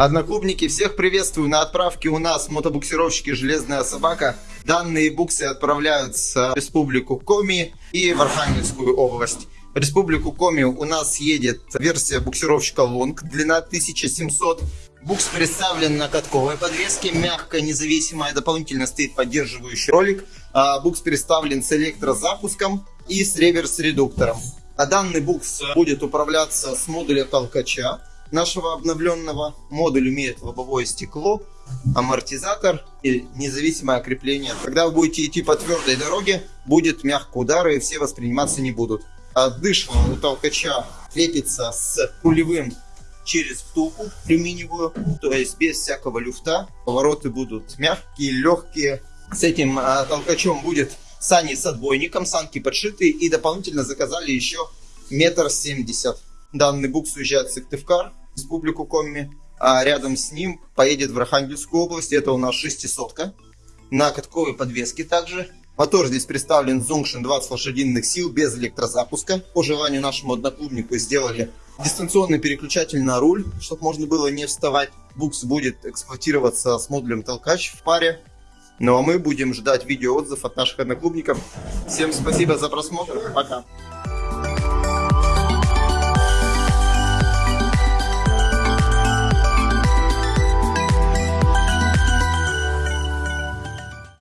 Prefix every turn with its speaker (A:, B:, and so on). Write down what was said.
A: Одноклубники, всех приветствую. На отправке у нас мотобуксировщики «Железная собака». Данные буксы отправляются в Республику Коми и в Архангельскую область. В Республику Коми у нас едет версия буксировщика Лонг, длина 1700. Букс представлен на катковой подвеске, мягкая, независимая, дополнительно стоит поддерживающий ролик. А букс представлен с электрозапуском и с реверс-редуктором. А данный букс будет управляться с модуля толкача нашего обновленного. Модуль имеет лобовое стекло, амортизатор и независимое крепление. Когда вы будете идти по твердой дороге, будет мягко удары и все восприниматься не будут. Дышло у толкача крепится с рулевым через втулку алюминиевую, то есть без всякого люфта. Повороты будут мягкие, легкие. С этим а, толкачом будет сани с отбойником, санки подшитые и дополнительно заказали еще метр семьдесят. Данный букс уезжает в Сыктывкар, республику Коми, а рядом с ним поедет в Архангельскую область, это у нас шестисотка, на катковой подвеске также. Мотор здесь представлен Zungshin 20 лошадиных сил без электрозапуска. По желанию нашему одноклубнику сделали дистанционный переключатель на руль, чтобы можно было не вставать. Букс будет эксплуатироваться с модулем толкач в паре. Ну а мы будем ждать видео отзыв от наших одноклубников. Всем спасибо за просмотр. Пока.